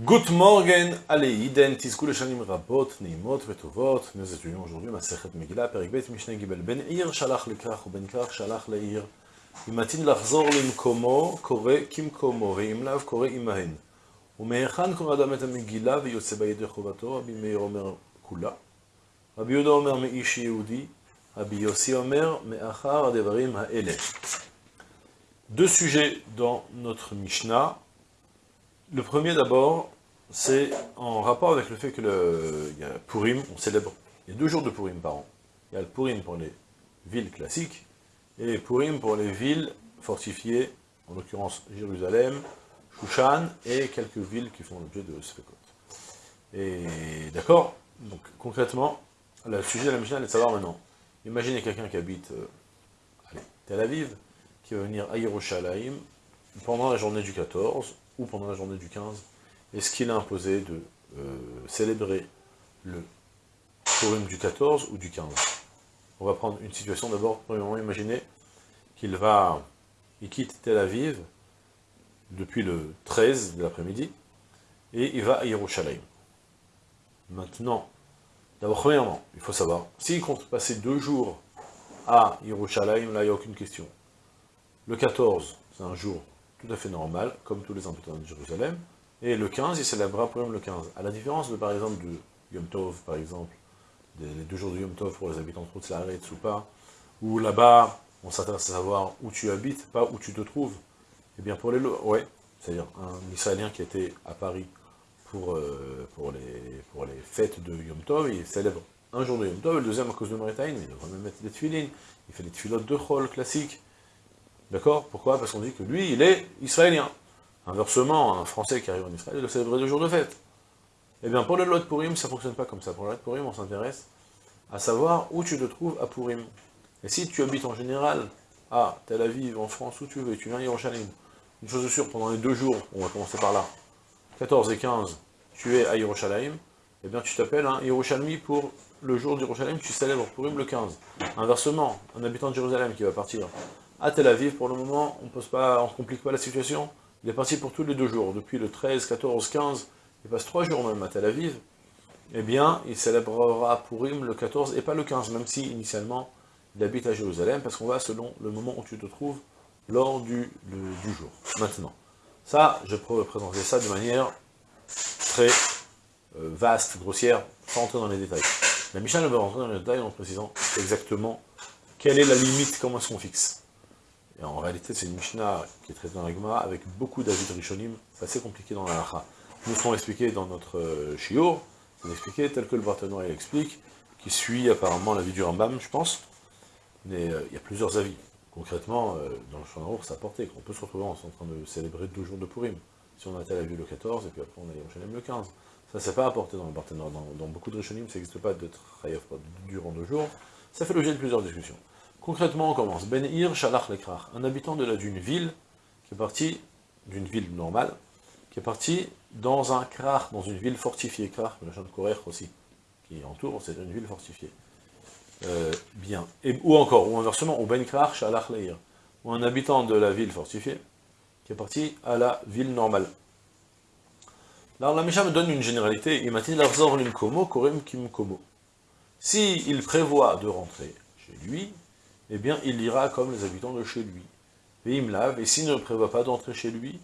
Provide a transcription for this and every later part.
Good morning, allez, Iden, Tizkul Shanim Rabot, Neimot, Vetovot. Nous étudions aujourd'hui Masechet Megillah, Perikbet, Mishnah Gibel. Ben Ir, Shalach Lekrach, ou Ben Krach, Shalach Leir. Imatin Lachzor Limkomo, Kore Kimkomo, Veim Lav, Kore Imahen. ומהיכן קורא אדם את המגילה ויוצא בידי חובתו? רבי מאיר אומר כולה. רבי יהודה אומר מאיש יהודי, רבי יוסי אומר מאחר הדברים האלה. Deux sujets dans notre Mishnah. Le premier d'abord, c'est en rapport avec le fait que le, y a Purim, on célèbre, il y a deux jours de Purim par an. Il y a le Purim pour les villes classiques, et Purim pour les villes fortifiées, en l'occurrence Jérusalem, Shushan, et quelques villes qui font l'objet de Sfekot. Et d'accord Donc concrètement, le sujet de la Mishnah est de savoir maintenant. Imaginez quelqu'un qui habite euh, Tel Aviv, qui va venir à Yerushalayim pendant la journée du 14, ou pendant la journée du 15, est-ce qu'il a imposé de euh, célébrer le Purim du 14 ou du 15 On va prendre une situation d'abord, premièrement, imaginez qu'il va, il quitte Tel Aviv depuis le 13 de l'après-midi, et il va à Yerushalayim. Maintenant, d'abord, premièrement, il faut savoir, s'il compte passer deux jours à Yerushalayim, là, il n'y a aucune question. Le 14, c'est un jour tout à fait normal, comme tous les habitants de Jérusalem, et le 15, il célébrera pour le 15. À la différence de, par exemple, du Yom Tov, par exemple, les deux jours de Yom Tov pour les habitants de Routzaretz ou pas, où là-bas, on s'intéresse à savoir où tu habites, pas où tu te trouves. Eh bien, pour les... Ouais, c'est-à-dire un Israélien qui était à Paris pour, euh, pour, les, fêtes de Yom Tov, il célèbre un jour de Yom Tov, le deuxième à cause de Maritime, il devrait même mettre des tefilines, il fait des tefilotes de Chol classiques, D'accord? Pourquoi? Parce qu'on dit que lui, il est israélien. Inversement, un Français qui arrive en Israël, il doit célébrer deux jours de fête. Eh bien, pour le lot de Purim, ça ne fonctionne pas comme ça. Pour le lot de Purim, on s'intéresse à savoir où tu te trouves à Purim. Et si tu habites en général à Tel Aviv, en France, où tu veux, tu viens à Yerushalayim, une chose est sûre, pendant les deux jours, on va commencer par là, 14 et 15, tu es à Yerushalayim, eh bien tu t'appelles un Yerushalmi pour le jour d'Yerushalayim, tu célèbres Purim le 15. Inversement, un habitant de Jérusalem qui va partir à Tel Aviv, pour le moment, on ne complique pas la situation. Il est parti pour tous les deux jours, depuis le 13, 14, 15, il passe trois jours même à Tel Aviv, eh bien, il célébrera Purim le 14 et pas le 15, même si initialement il habite à Jérusalem, parce qu'on va selon le moment où tu te trouves lors du, jour. Maintenant, ça, je peux présenter ça de manière très euh, vaste, grossière, sans entrer dans les détails. La Mishnah va rentrer dans les détails en précisant exactement quelle est la limite, comment est-ce qu'on fixe. Et en réalité, c'est une Mishnah qui est traitée dans la avec beaucoup d'avis de Rishonim, c'est assez compliqué dans la Lacha. Nous serons expliqués dans notre euh, Shiur, c'est expliqué tel que le Barthénois explique, qui suit apparemment l'avis du Rambam, je pense, mais euh, il y a plusieurs avis. Concrètement, euh, dans le Shanaour, ça portait qu'on peut se retrouver en train de célébrer deux jours de Purim. Si on a été à la vue le 14, et puis après on a Yerushalayim le 15. Ça, c'est pas apporté dans le Barthénois. Dans, beaucoup de Rishonim, ça n'existe pas d'être Chayav durant deux jours. Ça fait l'objet de plusieurs discussions. Concrètement, on commence. Ben Ir Shalach Lekrach, un habitant d'une ville, qui est parti, d'une ville normale, qui est parti dans un krach, dans une ville fortifiée, krach, le champ de aussi, qui entoure, c'est une ville fortifiée. Euh, bien. Ou encore, ou inversement, ou Ben Krach Shalach Leir, ou un habitant de la ville fortifiée, qui est parti à la ville normale. Alors la Misha me donne une généralité. Si il prévoit de rentrer chez lui, eh bien, il ira comme les habitants de chez lui. Et et s'il ne prévoit pas d'entrer chez lui,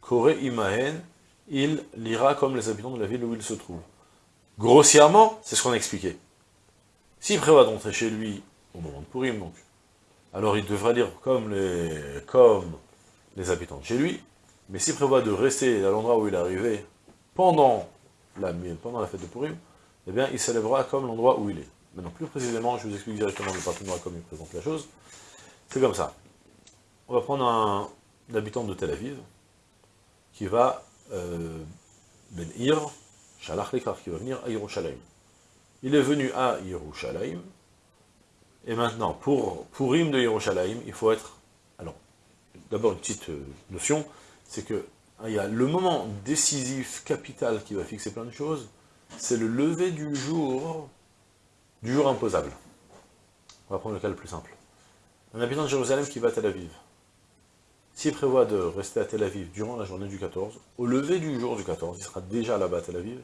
Koré Imahen, il lira comme les habitants de la ville où il se trouve. Grossièrement, c'est ce qu'on a expliqué. S'il prévoit d'entrer chez lui au moment de Purim, donc, alors il devra lire comme les, comme les habitants de chez lui, mais s'il prévoit de rester à l'endroit où il est arrivé pendant la, pendant la fête de Purim, eh bien, il célébrera comme l'endroit où il est. Maintenant, plus précisément, je vous explique directement le partenariat comme il présente la chose. C'est comme ça. On va prendre un, habitant de Tel Aviv, qui va, euh, Ben Ir, Shalach qui va venir à Yerushalayim. Il est venu à Yerushalayim, et maintenant, pour, pour de Yerushalayim, il faut être... Alors, d'abord une petite euh, notion, c'est que il y a le moment décisif, capital, qui va fixer plein de choses, c'est le lever du jour du jour imposable. On va prendre le cas le plus simple. Un habitant de Jérusalem qui va à Tel Aviv. s'il prévoit de rester à Tel Aviv durant la journée du 14, au lever du jour du 14, il sera déjà là-bas à Tel Aviv,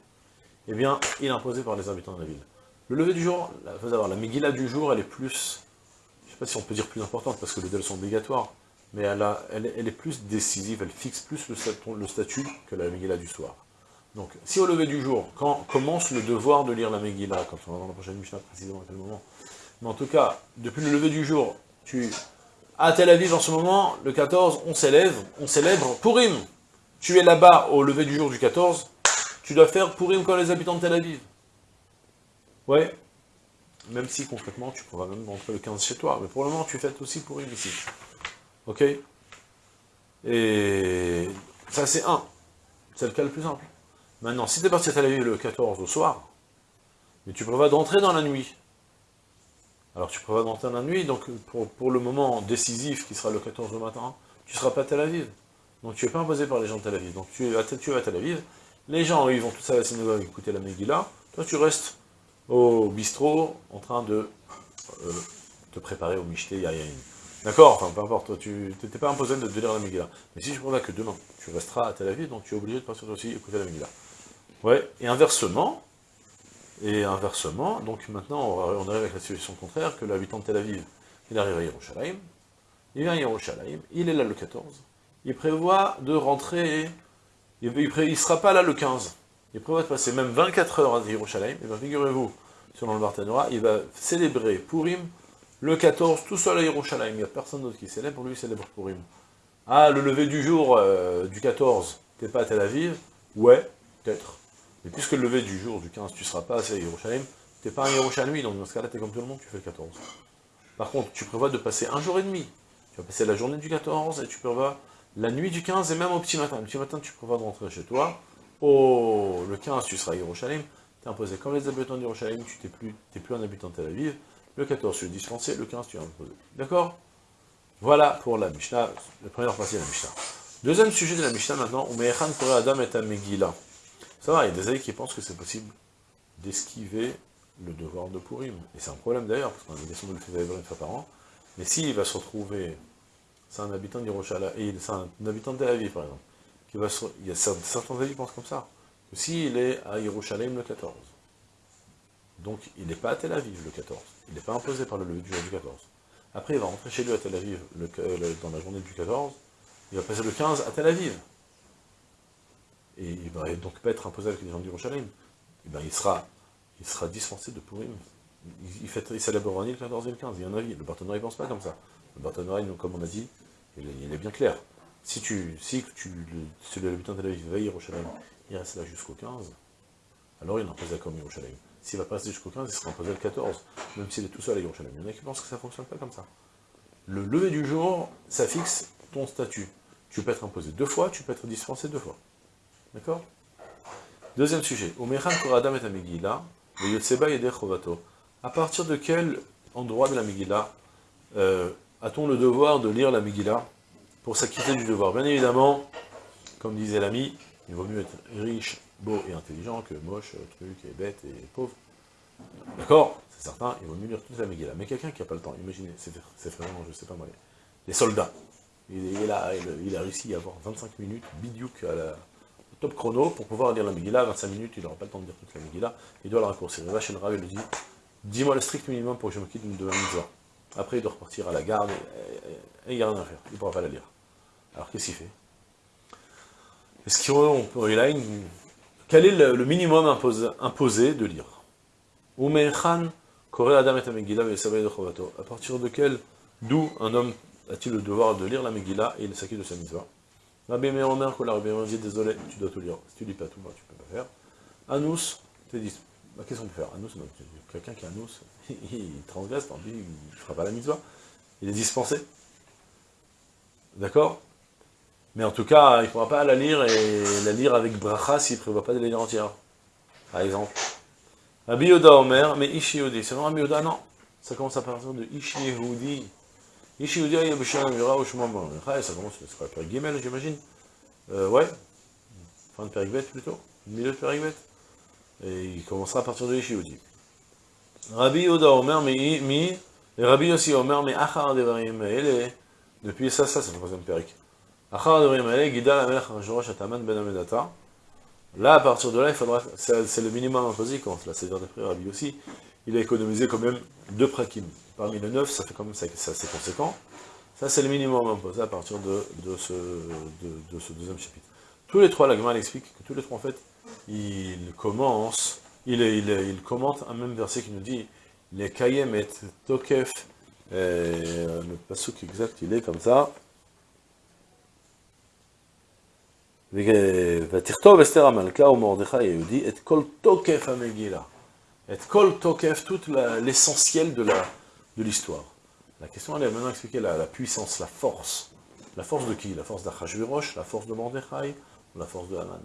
eh bien, il est imposé par les habitants de la ville. Le lever du jour, il faut la Megillah du jour, elle est plus, je ne sais pas si on peut dire plus importante, parce que les deux sont obligatoires, mais elle, elle, est plus décisive, elle fixe plus le, statut que la Megillah du soir. Donc, si au lever du jour, quand commence le devoir de lire la Megillah, comme on va dans la prochaine Mishnah précisément à quel moment, mais en tout cas, depuis le lever du jour, tu, à Tel Aviv en ce moment, le 14, on s'élève, on célèbre Purim. Tu es là-bas au lever du jour du 14, tu dois faire Purim comme les habitants de Tel Aviv. Ouais, même si concrètement tu pourras même rentrer le 15 chez toi, mais pour le moment tu fêtes aussi Purim ici. Ok? Et ça c'est un, c'est le cas le plus simple. Maintenant, si tu es parti à Tel Aviv le 14 au soir, mais tu prévois d'entrer dans la nuit, alors tu prévois d'entrer dans la nuit, donc pour, le moment décisif qui sera le 14 au matin, tu ne seras pas à Tel Aviv. Donc tu n'es pas imposé par les gens de Tel Aviv. Donc tu es à, Tel Aviv, les gens ils vont tous à la synagogue écouter la Megillah, toi tu restes au bistrot en train de euh, te préparer au Mishté Yayin. D'accord? Enfin, peu importe, tu n'étais pas imposé de, lire la Megillah. Mais si je prévois que demain, tu resteras à Tel Aviv, donc tu es obligé de passer aussi écouter la Megillah. Ouais, et inversement, et inversement, donc maintenant on arrive avec la situation contraire, que l'habitant de Tel Aviv, il arrive à Yerushalayim, il vient à Yerushalayim, il est là le 14, il prévoit de rentrer, il ne sera pas là le 15, il prévoit de passer même 24 heures à Yerushalayim, et bien figurez-vous, selon le Barthénora, il va célébrer Purim le 14 tout seul à Yerushalayim, il n'y a personne d'autre qui célèbre, pour lui il célèbre Purim. Ah, le lever du jour euh, du 14, t'es pas à Tel Aviv? Ouais, peut-être. Mais puisque le lever du jour du 15, tu ne seras pas à Yerushalayim, tu n'es pas un Yerushalmi, donc dans ce cas-là, tu es comme tout le monde, tu fais le 14. Par contre, tu prévois de passer un jour et demi. Tu vas passer la journée du 14, et tu prévois la nuit du 15, et même au petit matin. Le petit matin, tu prévois de rentrer chez toi. Oh, le 15, tu seras à Yerushalayim. Tu es imposé comme les habitants d'Yerushalayim, tu n'es plus, plus un habitant de Tel Aviv. Le 14, tu es dispensé, le 15, tu es imposé. D'accord? Voilà pour la Mishnah, la première partie de la Mishnah. Deuxième sujet de la Mishnah maintenant, Adam et Megillah. Ça va, il y a des aïeux qui pensent que c'est possible d'esquiver le devoir de Purim. Et c'est un problème d'ailleurs, parce qu'on a l'obligation de le faire une fois par an. Mais s'il va se retrouver, c'est un habitant et c'est un habitant de Tel Aviv par exemple, qui va il y a certains avis qui pensent comme ça, que s'il est à Yerushalayim le 14, donc il n'est pas à Tel Aviv le 14, il n'est pas imposé par le lever du jour du 14. Après il va rentrer chez lui à Tel Aviv dans la journée du 14, il va passer le 15 à Tel Aviv et il va donc pas être imposé avec les gens du Rochalim, et ben il sera, il sera dispensé de Purim. Il, fait, il célèbre le 14 et le 15, il y en a Le partenariat ne pense pas comme ça. Le partenariat, comme on a dit, il est, bien clair. Si tu, si tu, le, l'habitant de la vie va à Yerushalayim, il reste là jusqu'au 15, alors il est imposé comme Yerushalayim. S'il va passer jusqu'au 15, il sera imposé le 14, même s'il est tout seul à Yerushalayim. Il y en a qui pensent que ça ne fonctionne pas comme ça. Le lever du jour, ça fixe ton statut. Tu peux être imposé deux fois, tu peux être dispensé deux fois. D'accord? Deuxième sujet. Koradam et Amigila, le Yotseba Chovato. À partir de quel endroit de la Megillah euh, a-t-on le devoir de lire la Megillah pour s'acquitter du devoir? Bien évidemment, comme disait l'ami, il vaut mieux être riche, beau et intelligent que moche, truc et bête et pauvre. D'accord? C'est certain, il vaut mieux lire toute la Megillah. Mais quelqu'un qui n'a pas le temps, imaginez, c'est vraiment, je sais pas moi, les soldats. Il, a, il, a réussi à avoir 25 minutes, bidiouk à la, top chrono pour pouvoir lire la Megillah, 25 minutes, il n'aura pas le temps de lire toute la Megillah, il doit la raccourcir. Il va chez le Rav et lui dit, dis-moi le strict minimum pour que je me quitte de la mitzvah. Après, il doit repartir à la garde, et, il n'y a rien à faire, il ne pourra pas la lire. Alors, qu'est-ce qu'il fait? Est-ce qu'il a une... Quel est le, minimum imposé, de lire? Et À partir de quel, d'où un homme a-t-il le devoir de lire la Megillah et il s'acquitte de sa mitzvah Rabbi Meir Omer, que la Rabbi dit désolé, tu dois tout lire. Si tu lis pas tout, bah, tu peux pas faire. Anous, tu dis, bah, qu'est-ce qu'on peut faire? Anous, quelqu'un qui a Anous, il transgresse, tant pis, fera pas la mitzvah. Il est dispensé. D'accord? Mais en tout cas, il ne pourra pas la lire et la lire avec bracha s'il ne prévoit pas de la lire entière. Par exemple. Rabbi Yoda Omer, mais Ishi Yehudi. C'est vraiment Rabbi Yoda, non. Ça commence à partir de Ishi Yehudi. Yehudi, Yabusha, Mira, Ushmam, ça commence, c'est quoi, Père Gimel, j'imagine Ouais. Fin de Périgvet, plutôt. Milieu de Périgvet. Et il commencera à partir de Ishi Yehudi. Rabbi Yoda Omer, mi, mi, et Rabbi Yossi Omer, mais Achar Devarim, et depuis ça, ça, c'est le troisième périk. Ben Là, à partir de là, il faudra, c'est le minimum imposé quand la Seigneur des frères Rabbi aussi, il a économisé quand même deux prakim parmi les neuf, ça fait quand même ça, c'est conséquent. Ça, c'est le minimum imposé à partir de, ce, deuxième chapitre. Tous les trois, la Gemara explique que tous les trois, en fait, ils commencent, ils, ils, commentent un même verset qui nous dit « Les kayem et tokef euh, » le pasuk exact, il est comme ça. « et kol tokef amegila » Et kol tokef, tout l'essentiel de la l'histoire. La, question, elle est maintenant expliquer la, puissance, la force. La force de qui? La force d'Achashverosh, la force de Mordechai, ou la force de Haman?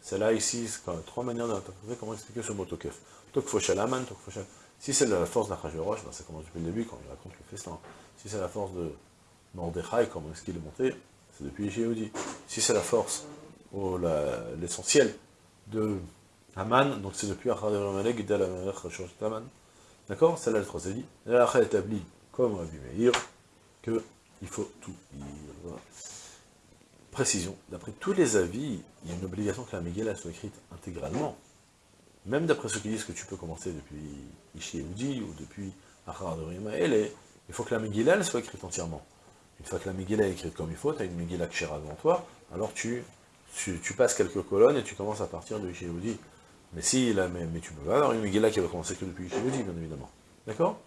C'est là, ici, trois manières d'interpréter comment expliquer ce mot tokef. Tokfoshel Haman, Tokfoshel... Si c'est la force d'Achashverosh, ben ça commence depuis le début, quand il raconte le festin. Si c'est la force de Mordechai, comment est-ce qu'il est monté? C'est depuis Jéhoudi. Si c'est la force, ou l'essentiel de Haman, donc c'est depuis Haman. D'accord C'est là le troisième dit. Et là, après établi, comme Rabbi Meir, qu'il faut tout lire. Précision, d'après tous les avis, il y a une obligation que la Megillah soit écrite intégralement. Même d'après ceux qui disent que tu peux commencer depuis Ishieudi ou depuis Achar de il faut que la Megillah soit écrite entièrement. Une fois que la Megillah est écrite comme il faut, tu as une Megillah Kshera devant toi, alors tu, passes quelques colonnes et tu commences à partir de Ishéoudi. Mais si, là, mais, tu peux pas avoir une Megillah qui va commencer que depuis Ishéoudi, bien évidemment. D'accord?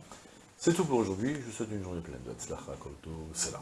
C'est tout pour aujourd'hui, je vous souhaite une journée pleine de Tzlacha, Kolto, Selam.